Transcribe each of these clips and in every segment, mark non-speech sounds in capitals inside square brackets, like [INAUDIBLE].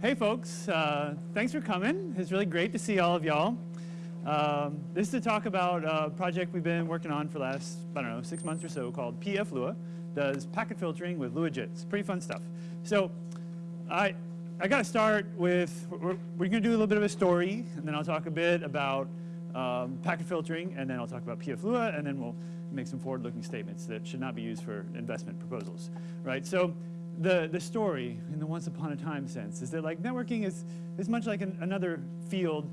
Hey folks, uh, thanks for coming. It's really great to see all of y'all. Um, this is to talk about a project we've been working on for the last, I don't know, six months or so called PF Lua. Does packet filtering with LuaJIT. It's pretty fun stuff. So I, I got to start with, we're, we're going to do a little bit of a story, and then I'll talk a bit about um, packet filtering, and then I'll talk about PF Lua, and then we'll make some forward-looking statements that should not be used for investment proposals, right? So the, the story in the once upon a time sense is that like networking is, is much like an, another field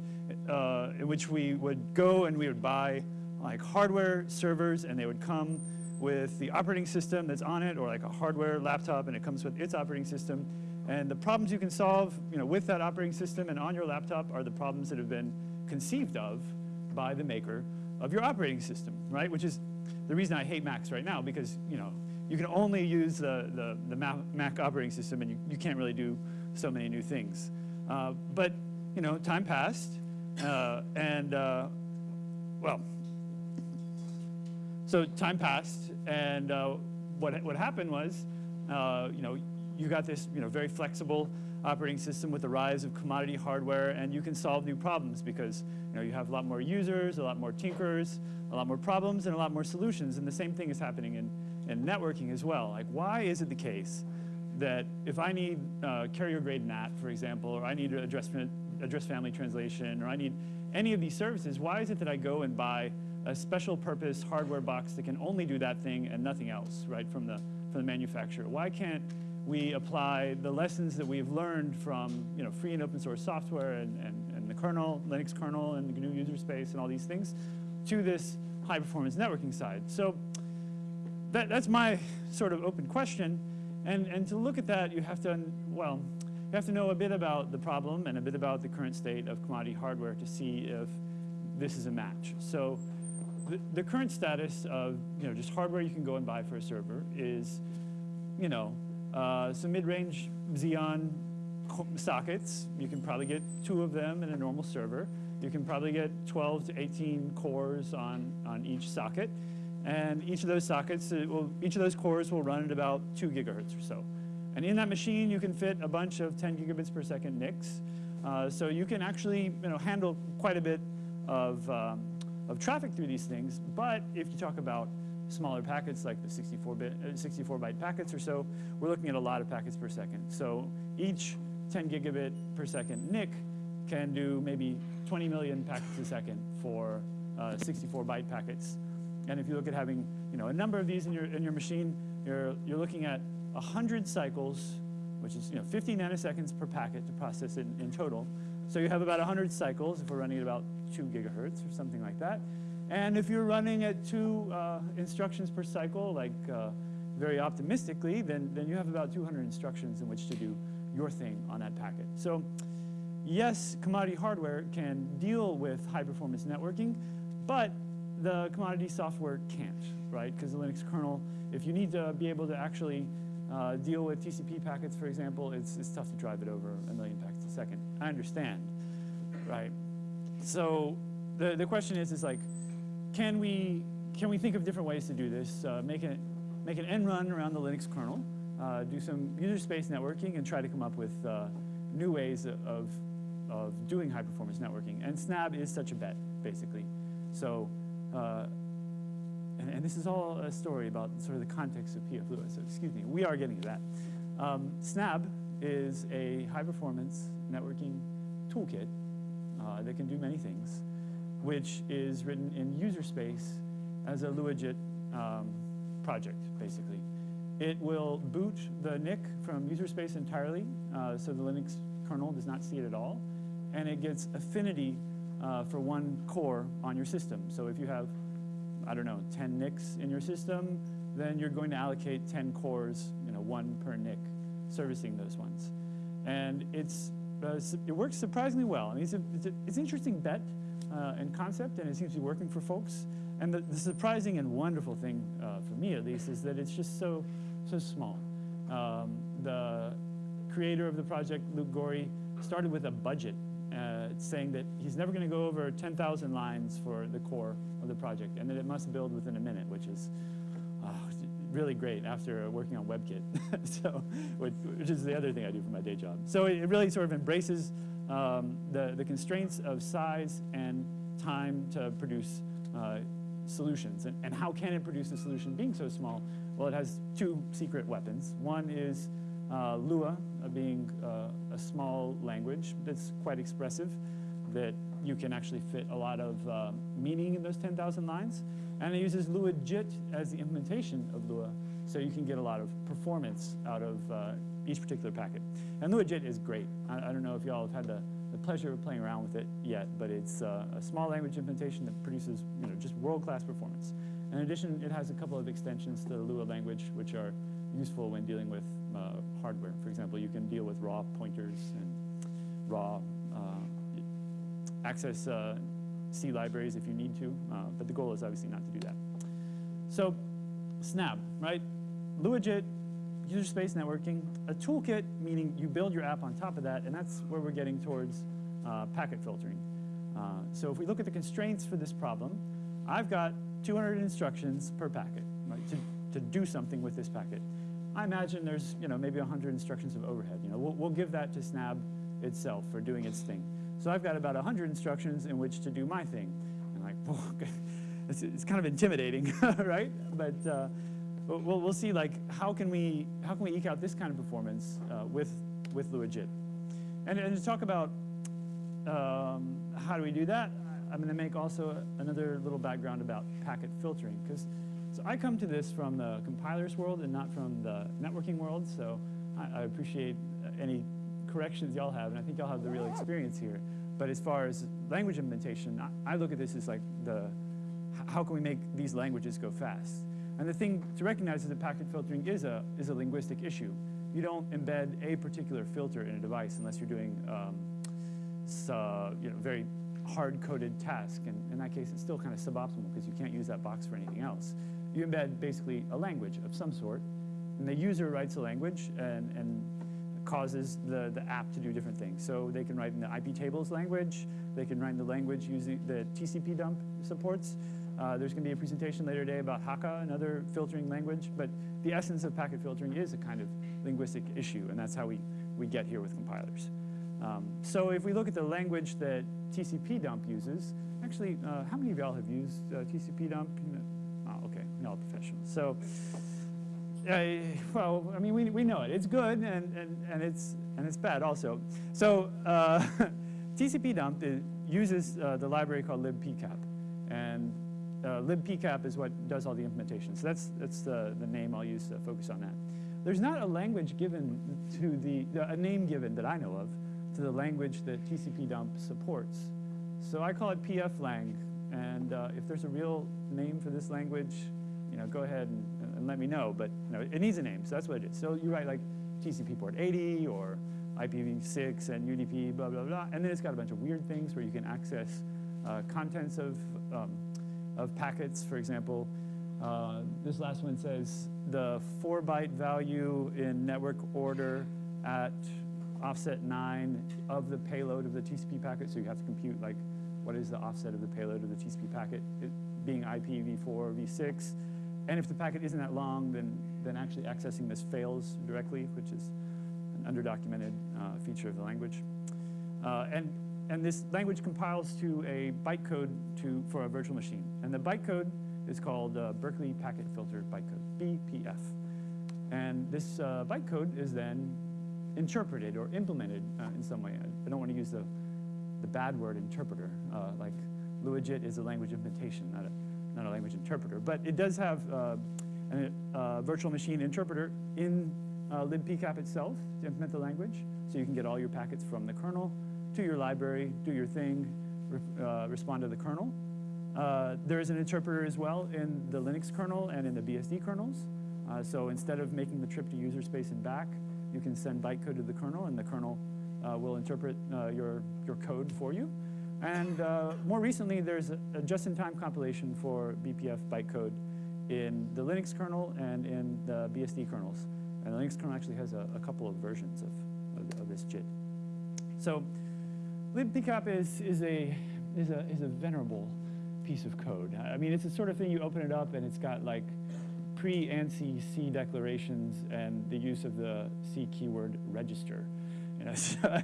uh, in which we would go and we would buy like hardware servers and they would come with the operating system that's on it or like a hardware laptop and it comes with its operating system. And the problems you can solve you know, with that operating system and on your laptop are the problems that have been conceived of by the maker of your operating system, right? Which is the reason I hate Macs right now because, you know, you can only use the, the, the Mac operating system and you, you can't really do so many new things. Uh, but, you know, time passed uh, and, uh, well, so time passed and uh, what, what happened was, uh, you know, you got this, you know, very flexible operating system with the rise of commodity hardware and you can solve new problems because you know you have a lot more users, a lot more tinkerers, a lot more problems and a lot more solutions and the same thing is happening in and networking as well. Like why is it the case that if I need uh, carrier grade NAT, for example, or I need address, address family translation, or I need any of these services, why is it that I go and buy a special purpose hardware box that can only do that thing and nothing else, right, from the, from the manufacturer? Why can't we apply the lessons that we've learned from you know, free and open source software and, and, and the kernel, Linux kernel and the GNU user space and all these things to this high performance networking side. So that, that's my sort of open question. And, and to look at that, you have to, well, you have to know a bit about the problem and a bit about the current state of commodity hardware to see if this is a match. So the, the current status of, you know, just hardware you can go and buy for a server is, you know, uh, some mid-range Xeon sockets. You can probably get two of them in a normal server. You can probably get 12 to 18 cores on, on each socket. And each of those sockets, uh, will, each of those cores will run at about two gigahertz or so. And in that machine, you can fit a bunch of 10 gigabits per second NICs. Uh, so you can actually you know, handle quite a bit of, um, of traffic through these things. But if you talk about smaller packets like the 64-bit, uh, 64 byte packets or so, we're looking at a lot of packets per second. So each 10 gigabit per second NIC can do maybe 20 million packets a second for uh, 64 byte packets. And if you look at having you know, a number of these in your, in your machine, you're, you're looking at 100 cycles, which is you know, 50 nanoseconds per packet to process it in, in total. So you have about 100 cycles if we're running at about 2 gigahertz or something like that. And if you're running at two uh, instructions per cycle, like uh, very optimistically, then, then you have about 200 instructions in which to do your thing on that packet. So yes, commodity hardware can deal with high performance networking, but the commodity software can't, right? Because the Linux kernel, if you need to be able to actually uh, deal with TCP packets, for example, it's, it's tough to drive it over a million packets a second. I understand, right? So the, the question is, is like, can we, can we think of different ways to do this? Uh, make, it, make an end run around the Linux kernel, uh, do some user space networking, and try to come up with uh, new ways of, of doing high performance networking. And Snabb is such a bet, basically. So uh, and, and, this is all a story about sort of the context of PF Lua, so excuse me, we are getting to that. Um, Snabb is a high-performance networking toolkit uh, that can do many things, which is written in user space as a LuaJIT um, project, basically. It will boot the NIC from user space entirely, uh, so the Linux kernel does not see it at all, and it gets affinity uh, for one core on your system. So if you have, I don't know, 10 NICs in your system, then you're going to allocate 10 cores, you know, one per NIC, servicing those ones. And it's, uh, it works surprisingly well. I mean, it's, a, it's, a, it's an interesting bet uh, and concept, and it seems to be working for folks. And the, the surprising and wonderful thing, uh, for me at least, is that it's just so, so small. Um, the creator of the project, Luke Gorrie, started with a budget uh, saying that he's never going to go over 10,000 lines for the core of the project and that it must build within a minute, which is, uh, really great after working on WebKit, [LAUGHS] so, which, which, is the other thing I do for my day job. So it, really sort of embraces um, the, the constraints of size and time to produce uh, solutions. And, and how can it produce a solution being so small? Well, it has two secret weapons. One is uh, Lua, being uh, a small language that's quite expressive, that you can actually fit a lot of uh, meaning in those 10,000 lines. And it uses LuaJIT as the implementation of Lua, so you can get a lot of performance out of uh, each particular packet. And LuaJIT is great. I, I don't know if y'all have had the, the pleasure of playing around with it yet, but it's uh, a small language implementation that produces you know, just world-class performance. In addition, it has a couple of extensions to the Lua language, which are useful when dealing with uh, hardware. For example, you can deal with raw pointers and raw uh, access uh, C libraries if you need to, uh, but the goal is obviously not to do that. So Snabb, right? LuaJIT, user space networking, a toolkit, meaning you build your app on top of that, and that's where we're getting towards uh, packet filtering. Uh, so if we look at the constraints for this problem, I've got 200 instructions per packet, right, to, to do something with this packet. I imagine there's, you know, maybe 100 instructions of overhead. You know, we'll, we'll give that to Snabb itself for doing its thing. So I've got about 100 instructions in which to do my thing. And like, [LAUGHS] it's, it's kind of intimidating, [LAUGHS] right? But uh, we'll, we'll see like how can we how can we eke out this kind of performance uh, with with LuaJIT. And, and to talk about um, how do we do that, I'm going to make also another little background about packet filtering because so I come to this from the compilers world and not from the networking world. So I, I appreciate any corrections y'all have, and I think y'all have the real experience here. But as far as language implementation, I, I look at this as like the how can we make these languages go fast? And the thing to recognize is that packet filtering is a, is a linguistic issue. You don't embed a particular filter in a device unless you're doing um, uh, you know, very hard-coded task. And in that case, it's still kind of suboptimal because you can't use that box for anything else. You embed basically a language of some sort, and the user writes a language and, and causes the, the app to do different things. So they can write in the iptables language, they can write in the language using the TCP dump supports, uh, there's going to be a presentation later today about Haka, another filtering language, but the essence of packet filtering is a kind of linguistic issue, and that's how we, we get here with compilers. Um, so if we look at the language that TCP dump uses, actually, uh, how many of y'all have used uh, TCP dump? Y'all professionals. So, well, I mean, we, we know it. It's good, and, and, and, it's, and it's bad also. So uh, [LAUGHS] TCP dump uses uh, the library called libpcap. And uh, libpcap is what does all the implementation. So that's, that's the, the name I'll use to focus on that. There's not a language given to the, a name given that I know of to the language that TCP dump supports. So I call it pflang, and uh, if there's a real name for this language, you know, go ahead and, and, let me know, but you know, it needs a name, so that's what it is. So you write like TCP port 80 or IPv6 and UDP, blah, blah, blah, and then it's got a bunch of weird things where you can access uh, contents of um, of packets. For example, uh, this last one says the four byte value in network order at offset nine of the payload of the TCP packet. So you have to compute like what is the offset of the payload of the TCP packet, it being IPv4 or v6. And if the packet isn't that long, then, then actually accessing this fails directly, which is an underdocumented uh, feature of the language. Uh, and and this language compiles to a bytecode to, for a virtual machine. And the bytecode is called uh, Berkeley Packet Filter Bytecode, BPF. And this uh, bytecode is then interpreted or implemented uh, in some way. I, don't want to use the, the bad word interpreter, uh, like LuaJIT is a language implementation, not a, not a language interpreter. But it does have uh, a uh, virtual machine interpreter in libpcap itself to implement the language. So you can get all your packets from the kernel to your library, do your thing, re uh, respond to the kernel. Uh, there is an interpreter as well in the Linux kernel and in the BSD kernels. Uh, so instead of making the trip to user space and back, you can send bytecode to the kernel and the kernel uh, will interpret uh, your, your code for you. And uh, more recently, there's a, just-in-time compilation for BPF bytecode in the Linux kernel and in the BSD kernels. And the Linux kernel actually has a, a couple of versions of, of, of this JIT. So libpcap is, is, a, is, a, is a venerable piece of code. I mean, it's the sort of thing you open it up and it's got like pre-ANSI C declarations and the use of the C keyword register. [LAUGHS] So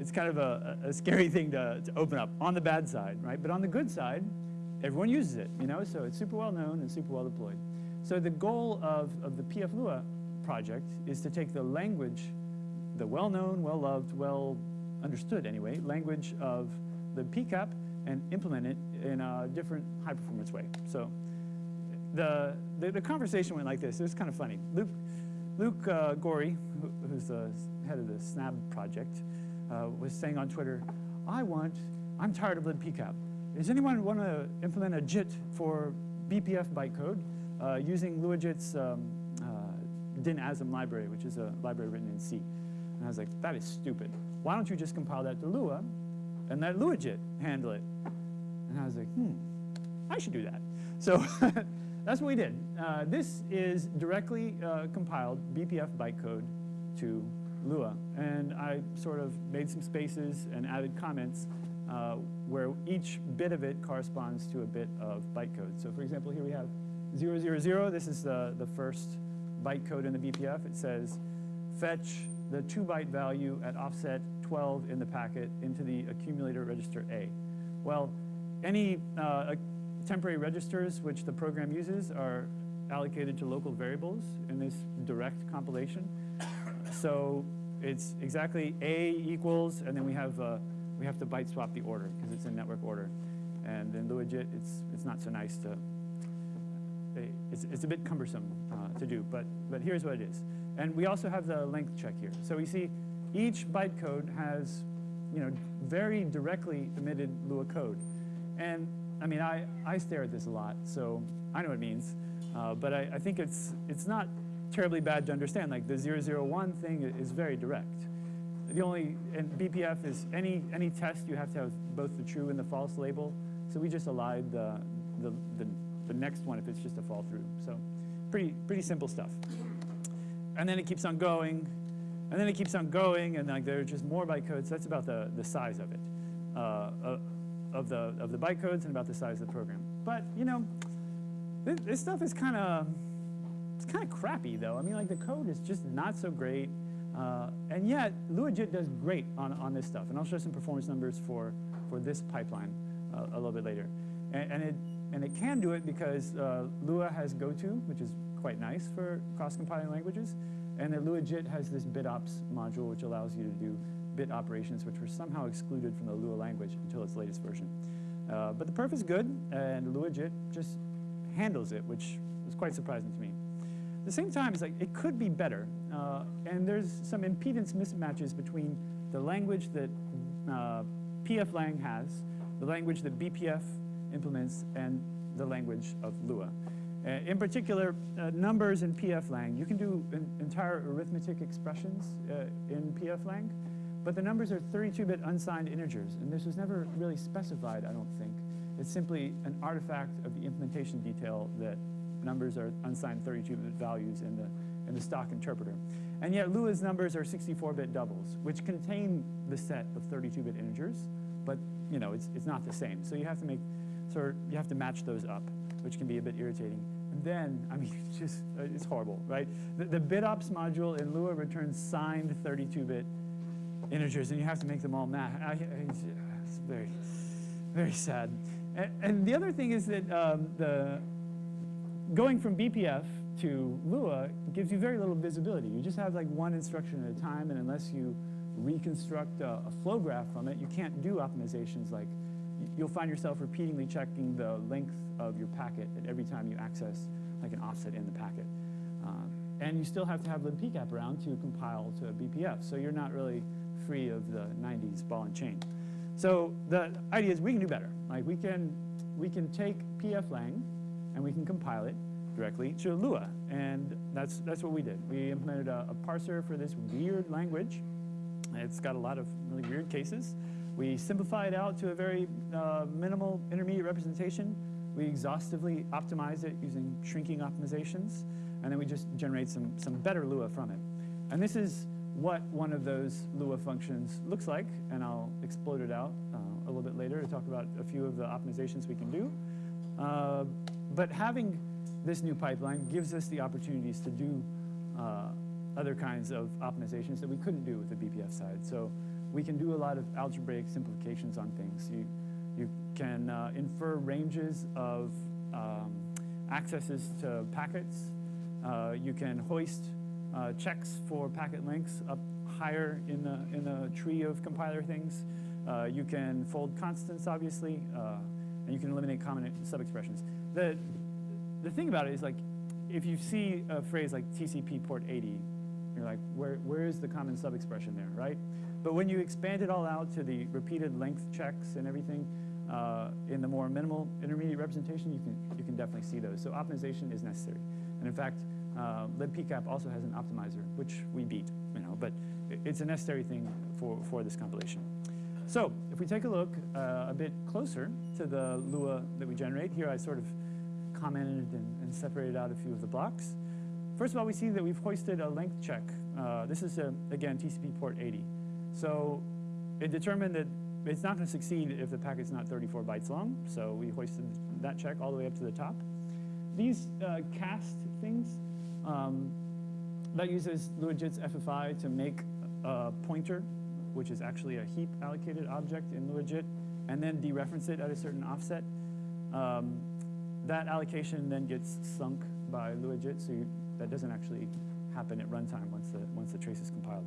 it's kind of a, a scary thing to, to open up on the bad side, right? But on the good side, everyone uses it, you know, so it's super well known and super well deployed. So the goal of, of the PF Lua project is to take the language, the well-known, well-loved, well understood anyway, language of the PCAP and implement it in a different high performance way. So the, the, the conversation went like this. It was kind of funny. Luke, Luke uh, Gorrie, who, who's the head of the Snabb project, uh, was saying on Twitter, I want, I'm tired of libpcap. Does anyone want to implement a JIT for BPF bytecode uh, using LuaJIT's um, uh, DynASM library, which is a library written in C? And I was like, that is stupid. Why don't you just compile that to Lua and let LuaJIT handle it? And I was like, hmm, I should do that. So [LAUGHS] that's what we did. Uh, this is directly uh, compiled BPF bytecode to Lua. And I sort of made some spaces and added comments uh, where each bit of it corresponds to a bit of bytecode. So for example, here we have 000. This is the, the first bytecode in the BPF. It says, fetch the two byte value at offset 12 in the packet into the accumulator register A. Well, any uh, temporary registers which the program uses are allocated to local variables in this direct compilation. So it's exactly A equals, and then we have uh, we have to byte swap the order because it's in network order. And in LuaJIT, it's it's not so nice to. It's, it's a bit cumbersome uh, to do, but but here's what it is. And we also have the length check here. So we see each bytecode has, you know, very directly emitted Lua code. And I mean, I, I stare at this a lot, so I know what it means. Uh, but I, I, think it's, it's not terribly bad to understand. Like the 001 thing is very direct. The only, and BPF is any, any test, you have to have both the true and the false label. So we just elided the, the, the, the next one if it's just a fall through. So pretty, pretty simple stuff. And then it keeps on going, and then it keeps on going, and like there are just more bytecodes. That's about the, the size of it. Uh, uh, of the, of the bytecodes and about the size of the program. But, you know, this, this stuff is kind of, it's kind of crappy though. I mean, like the code is just not so great. Uh, and yet, LuaJIT does great on, on this stuff. And I'll show some performance numbers for, for this pipeline uh, a little bit later. And, and, it, and it can do it because uh, Lua has GoTo, which is quite nice for cross-compiling languages. And that LuaJIT has this BitOps module, which allows you to do bit operations, which were somehow excluded from the Lua language until its latest version. Uh, but the perf is good, and LuaJIT just handles it, which was quite surprising to me. At the same time, it's like it could be better, uh, and there's some impedance mismatches between the language that uh, pflang has, the language that BPF implements, and the language of Lua. Uh, in particular, uh, numbers in pflang. You can do entire arithmetic expressions uh, in pflang, but the numbers are 32-bit unsigned integers, and this was never really specified, I don't think. It's simply an artifact of the implementation detail that numbers are unsigned 32-bit values in the, in the stock interpreter. And yet Lua's numbers are 64-bit doubles, which contain the set of 32-bit integers, but you know, it's, it's not the same. So you have to make, sort you have to match those up, which can be a bit irritating. And then, I mean, it's [LAUGHS] just, uh, it's horrible, right? The, the BitOps module in Lua returns signed 32-bit integers, and you have to make them all I, it's very, very sad. And, and, the other thing is that um, the going from BPF to Lua gives you very little visibility. You just have like one instruction at a time, and unless you reconstruct a, a flow graph from it, you can't do optimizations like you'll find yourself repeatedly checking the length of your packet at every time you access like an offset in the packet. Um, and you still have to have libpcap around to compile to BPF, so you're not really free of the 90s ball and chain. So the idea is we can do better. Like we can, we can take pflang and we can compile it directly to Lua. And that's, that's what we did. We implemented a, a parser for this weird language. It's got a lot of really weird cases. We simplify it out to a very uh, minimal intermediate representation. We exhaustively optimize it using shrinking optimizations. And then we just generate some, some better Lua from it. And this is what one of those Lua functions looks like, and I'll explode it out uh, a little bit later to talk about a few of the optimizations we can do. Uh, but having this new pipeline gives us the opportunities to do uh, other kinds of optimizations that we couldn't do with the BPF side. So we can do a lot of algebraic simplifications on things. You, you can uh, infer ranges of um, accesses to packets. Uh, you can hoist uh, checks for packet lengths up higher in the, in the tree of compiler things. Uh, you can fold constants, obviously, uh, and you can eliminate common sub-expressions. The, the thing about it is like, if you see a phrase like TCP port 80, you're like, where, where is the common sub-expression there, right? But when you expand it all out to the repeated length checks and everything, uh, in the more minimal intermediate representation, you can, you can definitely see those. So optimization is necessary. And in fact, uh, libpcap also has an optimizer, which we beat, you know, but it's a necessary thing for, for this compilation. So if we take a look uh, a bit closer to the Lua that we generate, here I sort of commented and, and, separated out a few of the blocks. First of all, we see that we've hoisted a length check. Uh, this is, a, again, TCP port 80. So it determined that it's not going to succeed if the packet's not 34 bytes long, so we hoisted that check all the way up to the top. These uh, cast things, um, that uses LuaJIT's FFI to make a pointer, which is actually a heap allocated object in LuaJIT, and then dereference it at a certain offset. Um, that allocation then gets sunk by LuaJIT, so you, that doesn't actually happen at runtime once the, once the trace is compiled.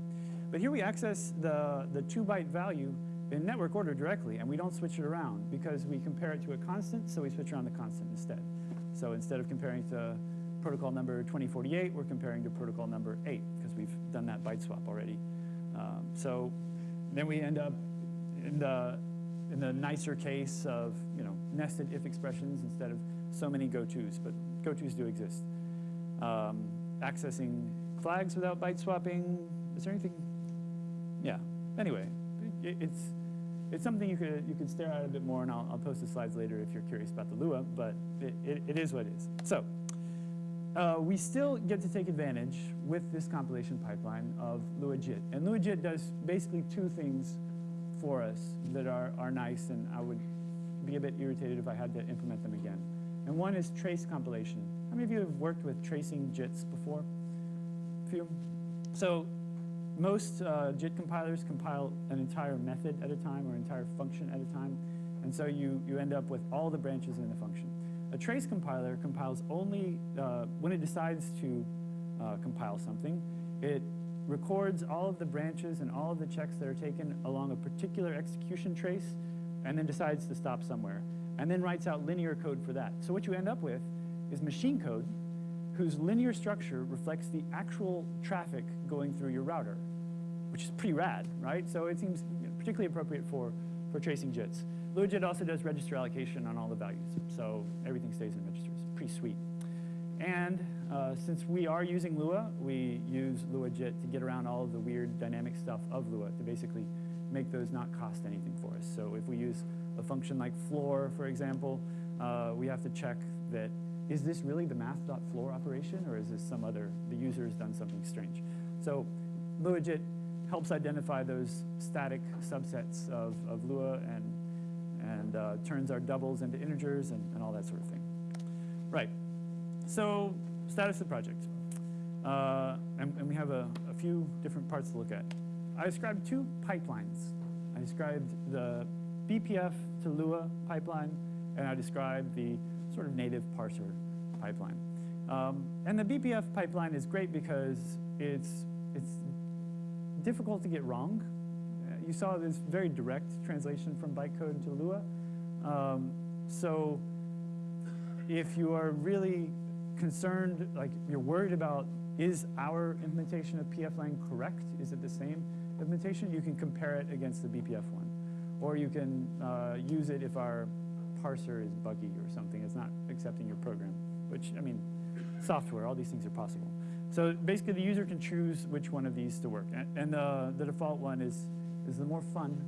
But here we access the, the two byte value in network order directly, and we don't switch it around because we compare it to a constant, so we switch around the constant instead. So instead of comparing to protocol number 2048, we're comparing to protocol number 8 because we've done that byte swap already. Um, so then we end up in the, in the nicer case of you know, nested if expressions instead of so many go-tos, but go-tos do exist. Um, accessing flags without byte swapping, is there anything? Yeah, anyway, it, it's, it's something you could, you could stare at a bit more, and I'll, I'll post the slides later if you're curious about the Lua, but it, it, it is what it is. So uh, we still get to take advantage with this compilation pipeline of LuaJIT. And LuaJIT does basically two things for us that are, are nice, and I would be a bit irritated if I had to implement them again. And one is trace compilation. How many of you have worked with tracing JITs before? A few? So most uh, JIT compilers compile an entire method at a time or entire function at a time. And so you, you end up with all the branches in the function. A trace compiler compiles only, uh, when it decides to uh, compile something, it records all of the branches and all of the checks that are taken along a particular execution trace, and then decides to stop somewhere, and then writes out linear code for that. So what you end up with is machine code whose linear structure reflects the actual traffic going through your router, which is pretty rad, right? So it seems particularly appropriate for, for tracing JITs. LuaJIT also does register allocation on all the values, so everything stays in registers. Pretty sweet. And uh, since we are using Lua, we use LuaJIT to get around all of the weird dynamic stuff of Lua to basically make those not cost anything for us. So if we use a function like floor, for example, uh, we have to check that is this really the math.floor operation or is this some other, the user has done something strange. So LuaJIT helps identify those static subsets of, of Lua and and uh, turns our doubles into integers and, and, all that sort of thing. Right, so status of the project. Uh, and, and, we have a, a, few different parts to look at. I described two pipelines. I described the BPF to Lua pipeline, and I described the sort of native parser pipeline. Um, and the BPF pipeline is great because it's, it's difficult to get wrong you saw this very direct translation from bytecode to Lua. Um, so if you are really concerned, like you're worried about, is our implementation of pflang correct? Is it the same implementation? You can compare it against the BPF one. Or you can uh, use it if our parser is buggy or something. It's not accepting your program, which, I mean, software, all these things are possible. So basically, the user can choose which one of these to work. And, and the, the default one is is the more fun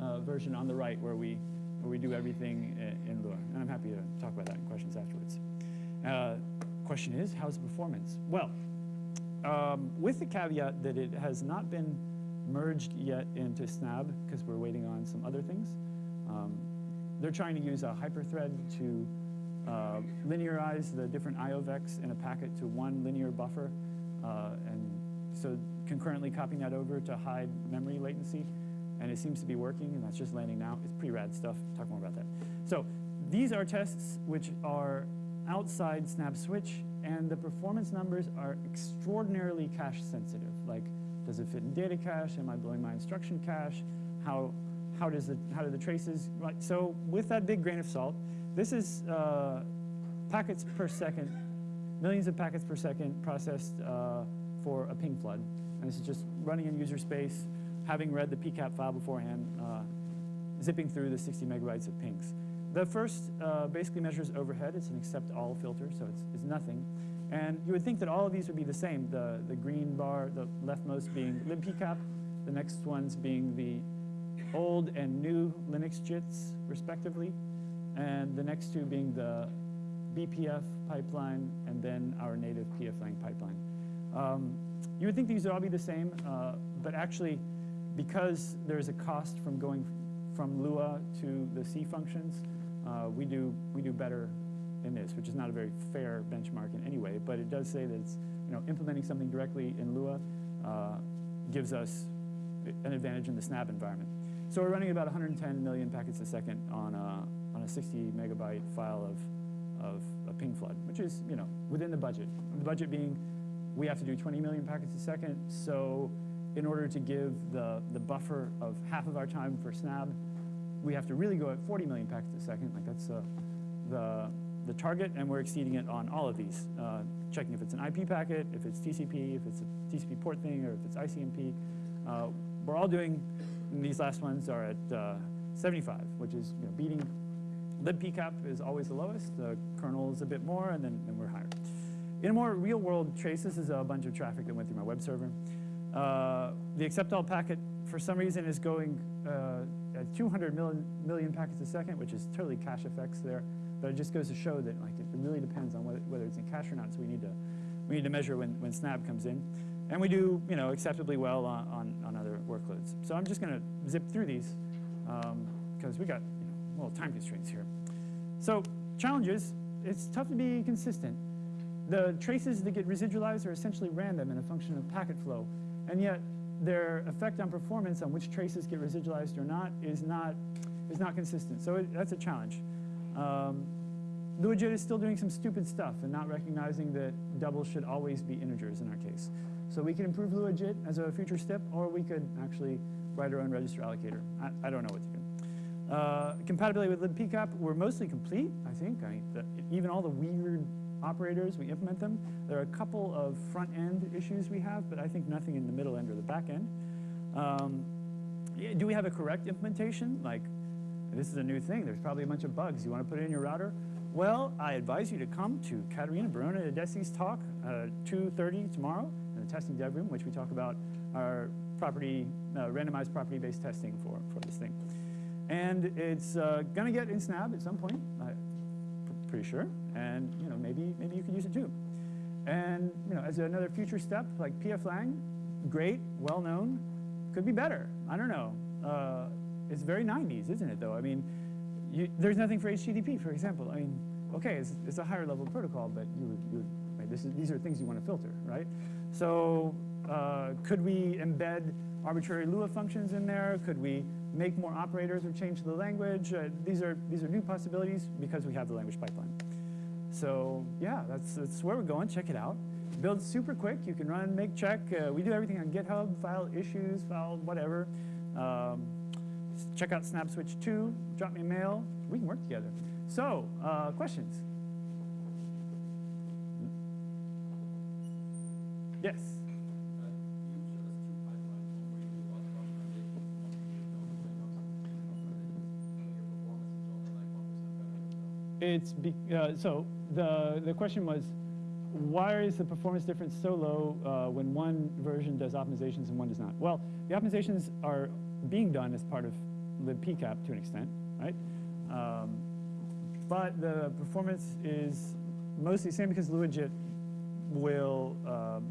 uh, version on the right where we, where we do everything in, Lua. And I'm happy to talk about that in questions afterwards. Uh, question is, how's the performance? Well, um, with the caveat that it has not been merged yet into Snabb because we're waiting on some other things. Um, they're trying to use a hyperthread to uh, linearize the different iovecs in a packet to one linear buffer, uh, and so concurrently copying that over to hide memory latency, and it seems to be working, and that's just landing now. It's pretty rad stuff. Talk more about that. So these are tests which are outside Snabb Switch, and the performance numbers are extraordinarily cache sensitive. Like, does it fit in data cache? Am I blowing my instruction cache? How, how, does the, how do the traces, right? So with that big grain of salt, this is uh, packets per second, millions of packets per second processed uh, for a ping flood. And this is just running in user space, having read the PCAP file beforehand, uh, zipping through the 60 megabytes of pings. The first uh, basically measures overhead. It's an accept all filter, so it's, it's nothing. And you would think that all of these would be the same. The, the green bar, the leftmost being libpcap, the next ones being the old and new Linux JITs, respectively, and the next two being the BPF pipeline and then our native pflang pipeline. Um, you would think these would all be the same, uh, but actually, because there's a cost from going from Lua to the C functions, uh, we do we do better in this, which is not a very fair benchmark in any way, but it does say that it's you know implementing something directly in Lua uh, gives us an advantage in the Snabb environment. So we're running about 110 million packets a second on a, on a 60 megabyte file of, of a ping flood, which is you know within the budget. The budget being we have to do 20 million packets a second, so in order to give the, the buffer of half of our time for Snabb, we have to really go at 40 million packets a second. Like that's uh, the, the target, and we're exceeding it on all of these. Uh, checking if it's an IP packet, if it's TCP, if it's a TCP port thing, or if it's ICMP. Uh, we're all doing, these last ones are at uh, 75, which is you know, beating, libpcap is always the lowest, the kernel is a bit more, and then, then we're higher. In a more real world trace, this is a bunch of traffic that went through my web server. Uh, the accept all packet, for some reason, is going uh, at 200 million, million packets a second, which is totally cache effects there. But it just goes to show that like, it really depends on whether, whether it's in cache or not, so we need to, we need to measure when, when Snabb comes in. And we do you know, acceptably well on, on, on other workloads. So I'm just going to zip through these because um, we got you know, little time constraints here. So challenges, it's tough to be consistent. The traces that get residualized are essentially random and a function of packet flow. And yet, their effect on performance on which traces get residualized or not is not, is not consistent. So it, that's a challenge. Um, LuaJIT is still doing some stupid stuff and not recognizing that doubles should always be integers in our case. So we can improve LuaJIT as a future step, or we could actually write our own register allocator. I, I don't know what to do. Uh, compatibility with libpcap, we're mostly complete, I think. I, the, even all the weird operators, we implement them. There are a couple of front-end issues we have, but I think nothing in the middle end or the back end. Um, do we have a correct implementation? Like, this is a new thing. There's probably a bunch of bugs. You want to put it in your router? Well, I advise you to come to Katerina Barone-Adesi's talk, uh, 2.30 tomorrow in the testing dev room, which we talk about our property, uh, randomized property-based testing for, for this thing. And it's uh, going to get in Snabb at some point, I'm pretty sure and you know maybe maybe you can use it too. And you know, as another future step, like pflang, great, well known, could be better. I don't know. Uh, it's very 90s, isn't it? Though I mean, you, there's nothing for HTTP, for example. I mean, okay, it's, it's a higher level protocol, but you you right, this is, these are things you want to filter, right? So uh, could we embed arbitrary Lua functions in there? Could we make more operators or change the language? Uh, these are these are new possibilities because we have the language pipeline. So yeah, that's, that's where we're going. Check it out. Build super quick. You can run, make, check. Uh, we do everything on GitHub, file issues, file whatever. Um, check out SnabbSwitch 2. Drop me a mail. We can work together. So, uh, questions? Yes. It's be, uh, so the the question was, why is the performance difference so low uh, when one version does optimizations and one does not? Well, the optimizations are being done as part of libpcap to an extent, right? Um, but the performance is mostly the same because LuaJIT will um,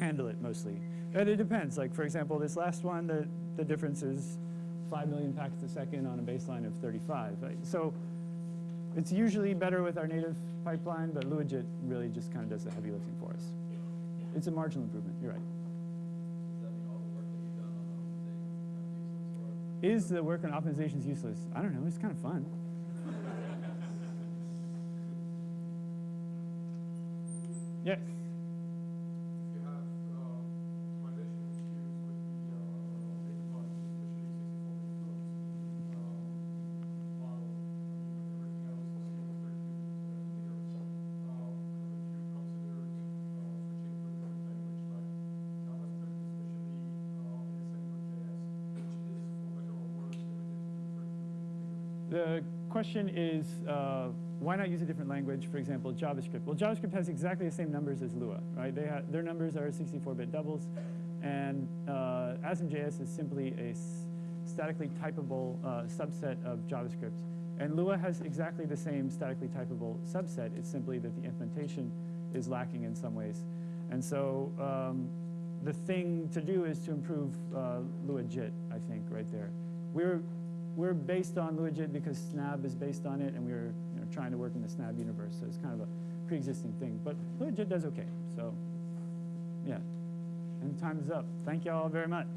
handle it mostly. And it depends. Like for example, this last one, the the difference is 5 million packets a second on a baseline of 35. Right? So It's usually better with our native pipeline, but LuaJIT really just kind of does the heavy lifting for us. It's a marginal improvement, you're right. Is the work on optimizations useless? I don't know, it's kind of fun. [LAUGHS] Yes, question is, uh, why not use a different language, for example, JavaScript? Well, JavaScript has exactly the same numbers as Lua, right? They their numbers are 64-bit doubles, and uh, ASM.js is simply a statically typable uh, subset of JavaScript. And Lua has exactly the same statically typable subset. It's simply that the implementation is lacking in some ways. And so um, the thing to do is to improve uh, LuaJIT, I think, right there. We're, we're based on LuaJIT because Snabb is based on it, and we're you know, trying to work in the Snabb universe, so it's kind of a pre-existing thing. But LuaJIT does okay, so yeah. And time's up. Thank you all very much.